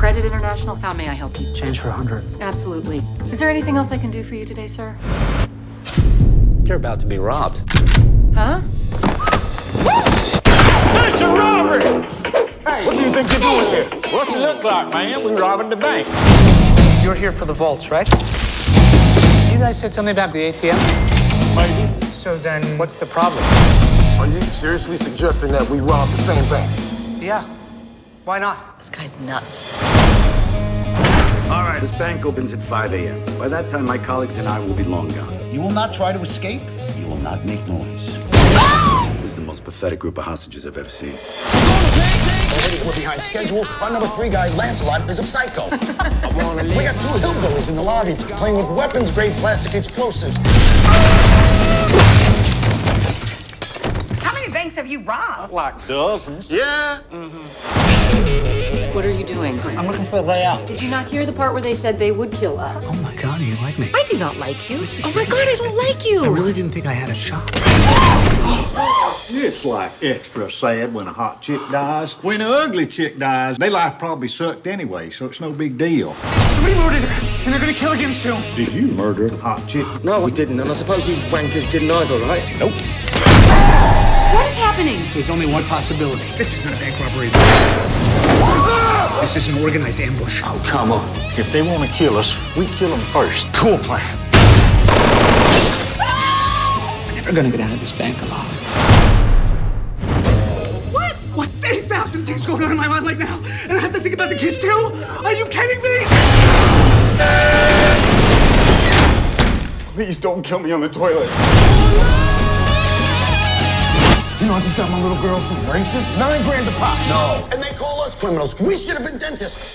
Credit International, how may I help you? Change for a hundred. Absolutely. Is there anything else I can do for you today, sir? You're about to be robbed. Huh? It's a robbery! Hey, what do you think you're doing here? What's it look like, man? We're robbing the bank. You're here for the vaults, right? You guys said something about the ATM? Maybe. So then, what's the problem? Are you seriously suggesting that we rob the same bank? Yeah. Why not? This guy's nuts. All right, this bank opens at 5 a.m. By that time, my colleagues and I will be long gone. You will not try to escape. You will not make noise. This is the most pathetic group of hostages I've ever seen. Already we're behind schedule. Our number three guy, Lancelot, is a psycho. we got two hillbillies in the lobby playing with weapons-grade plastic explosives. How many have you robbed? Like dozens. Yeah. Mm-hmm. What are you doing? I'm looking for a way out. Did you not hear the part where they said they would kill us? Oh my god, you like me? I do not like you. Oh my god, I don't like you. I really didn't think I had a shot. It's like extra sad when a hot chick dies. When an ugly chick dies, their life probably sucked anyway, so it's no big deal. Somebody murdered her, and they're gonna kill again soon. Did you murder the hot chick? No, we didn't, and I suppose you wankers didn't either, right? Nope. What is happening? There's only one possibility. This is not a bank robbery. This is an organized ambush. Oh, come on. If they want to kill us, we kill them first. Cool plan. We're never gonna get out of this bank alive. What? What? 8,000 things going on in my mind right now, and I have to think about the kids too? Are you kidding me? Please don't kill me on the toilet. I just got my little girl some braces. Nine grand a pop. No. And they call us criminals. We should have been dentists.